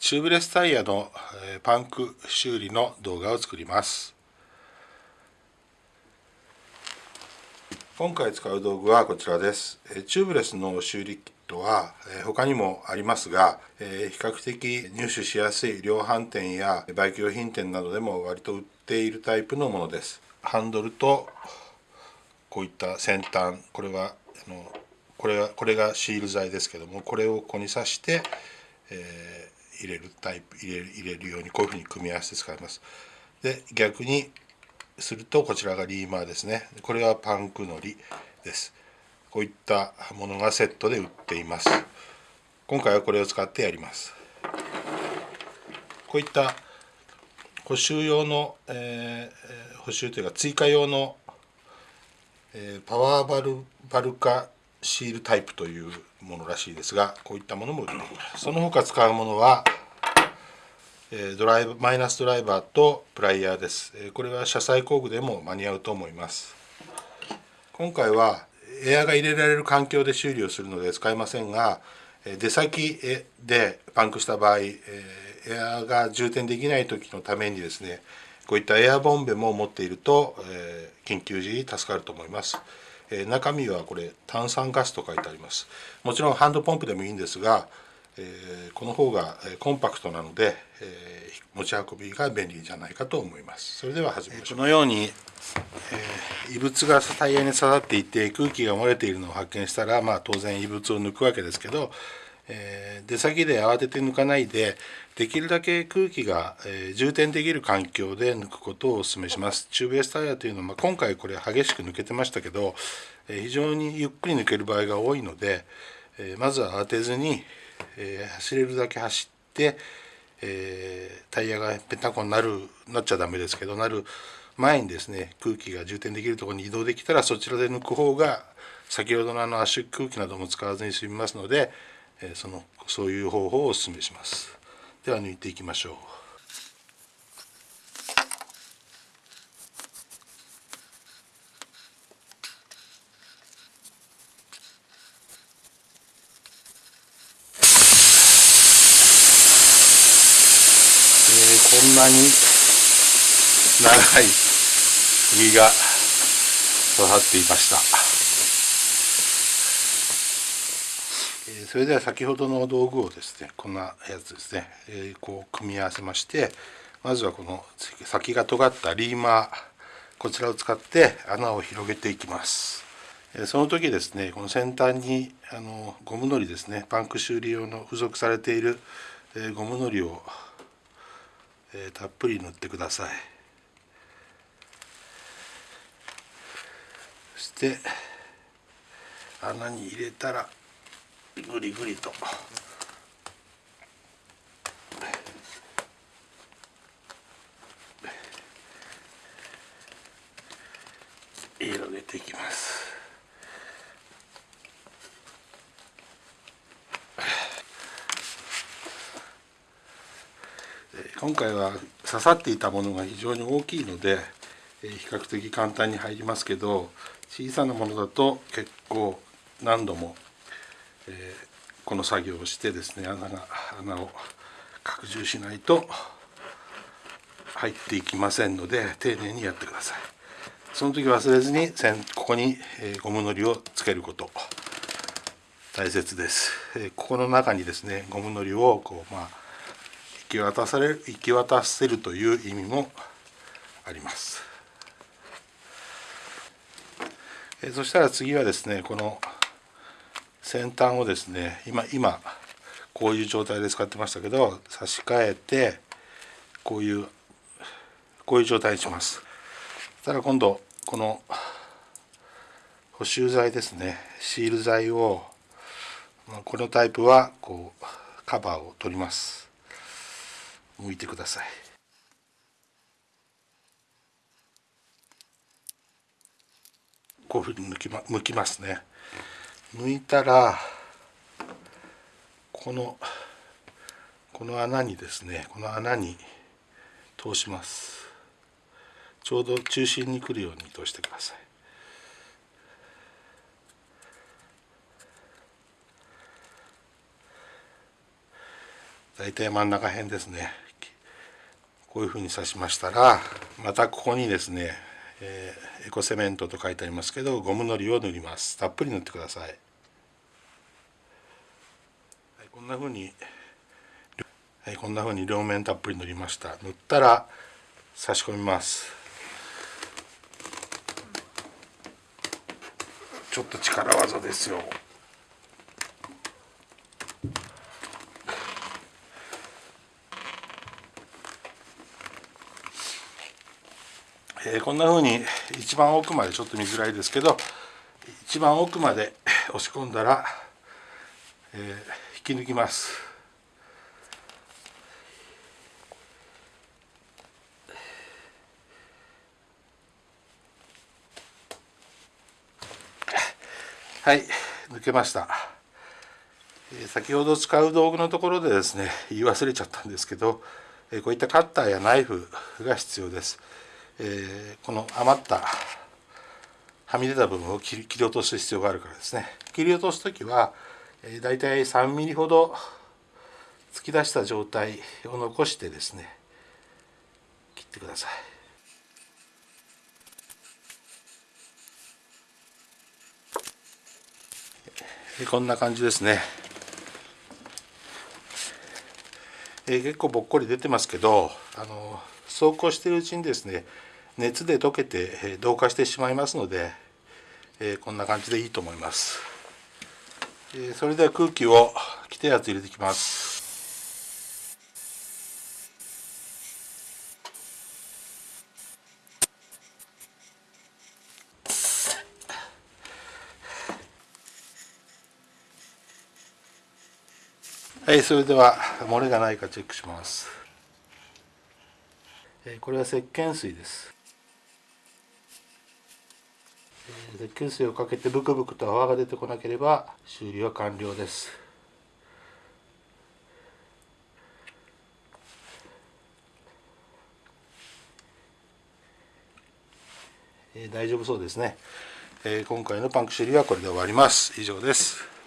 チューブレスタイヤのパンク修理の動画を作ります。今回使う道具はこちらです。チューブレスの修理キットは他にもありますが比較的入手しやすい量販店やバイク用品店などでも割と売っているタイプのものです。ハンドルとこういった先端これはあのこれはこれがシール剤ですけどもこれをここに刺して、えー、入れるタイプ入れる入れるようにこういうふうに組み合わせて使います。で逆にするとこちらがリーマーですね。これはパンクのりです。こういったものがセットで売っています。今回はこれを使ってやります。こういった補修用の、えー、補修というか追加用の、えー、パワーバルバルカシールタイプというものらしいですがこういったものも売っています。その他使うものはドライブマイナスドライバーとプライヤーです。これは車載工具でも間に合うと思います。今回はエアが入れられる環境で修理をするので使いませんが出先でパンクした場合エアが充填できない時のためにですねこういったエアボンベも持っていると緊急時に助かると思います。え中身はこれ炭酸ガスと書いてあります。もちろんハンドポンプでもいいんですが、えこの方がコンパクトなので、え持ち運びが便利じゃないかと思います。それでは始めましょう。このように、え異物がタイヤに刺さっていて空気が漏れているのを発見したら、まあ、当然異物を抜くわけですけどえー、出先で慌てて抜かないでできるだけ空気が、えー、充填できる環境で抜くことをお勧めします。チューブレスタイヤというのは、まあ、今回これ激しく抜けてましたけど、えー、非常にゆっくり抜ける場合が多いので、えまずは慌てずに、え走れるだけ走って、えタイヤがペタコになるなっちゃダメですけどなる前にですね空気が充填できるところに移動できたらそちらで抜く方が先ほどのあの圧縮空気なども使わずに済みますのでえそのそういう方法をお勧めします。では抜いていきましょう。こんなに長い釘が刺さっていました。それでは先ほどの道具をですねこんなやつですね、えこう組み合わせましてまずはこの先が尖ったリーマーこちらを使って穴を広げていきます。その時ですねこの先端にあのゴムのりですねパンク修理用の付属されているゴムのりをたっぷり塗ってください。そして穴に入れたらぐりぐりと。広げていきます今回は刺さっていたものが非常に大きいので比較的簡単に入りますけど小さなものだと結構何度もえー、この作業をしてですね穴が穴を拡充しないと入っていきませんので丁寧にやってください。その時忘れずにここにゴムのりをつけること。大切です。ここの中にですねゴムのりをこうまあ行き渡される行き渡せるという意味もあります。そしたら次はですねこの先端をですね今今こういう状態で使ってましたけど差し替えてこういうこういう状態にします。そしたら今度この補修剤ですねシール剤をこのタイプはこうカバーを取ります。向いてください。こういうふうに抜き、ま、向きますね。抜いたらこのこの穴にですねこの穴に通します。ちょうど中心に来るように通してください。大体真ん中辺ですね。こういうふうに刺しましたらまたここにですね、えー、エコセメントと書いてありますけどゴムのりを塗ります。たっぷり塗ってください、はい、こんなふうにはい、こんなふうに両面たっぷり塗りました。塗ったら差し込みます。ちょっと力技ですよ。こんなふうに一番奥までちょっと見づらいですけど一番奥まで押し込んだら、えー、引き抜きます。はい抜けました。先ほど使う道具のところでですね言い忘れちゃったんですけどこういったカッターやナイフが必要です、えー、この余ったはみ出た部分を切り落とす必要があるからですね。切り落とす時は、えー、大体3ミリほど突き出した状態を残してですね切ってください。こんな感じですね、えー、結構ぼっこり出てますけどあの走行しているうちにですね熱で溶けて、同化してしまいますので、こんな感じでいいと思います、それでは空気を規定圧入れていきます。はいそれでは漏れがないかチェックします。これは石鹸水です。石鹸水をかけてブクブクと泡が出てこなければ修理は完了です。え大丈夫そうですね。え今回のパンク修理はこれで終わります。以上です。